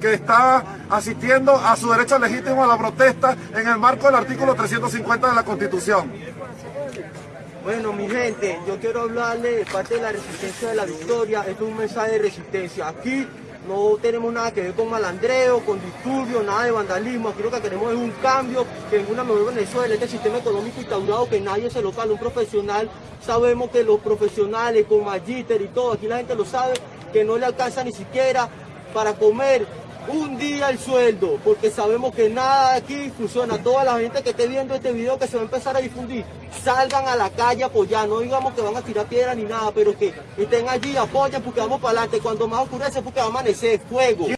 que está asistiendo a su derecho legítimo a la protesta en el marco del artículo 350 de la Constitución. Bueno, mi gente, yo quiero hablarle de parte de la resistencia de la victoria. Esto es un mensaje de resistencia. Aquí no tenemos nada que ver con malandreo, con disturbios, nada de vandalismo. Aquí lo que queremos es un cambio, que en una mejor Venezuela, este sistema económico instaurado, que nadie se lo cala. Un profesional, sabemos que los profesionales con magíster y todo, aquí la gente lo sabe, que no le alcanza ni siquiera para comer un día el sueldo, porque sabemos que nada aquí funciona. Toda la gente que esté viendo este video que se va a empezar a difundir, salgan a la calle a apoyar, no digamos que van a tirar piedra ni nada, pero que estén allí, apoyen porque vamos para adelante. Cuando más oscurece porque va a amanecer fuego.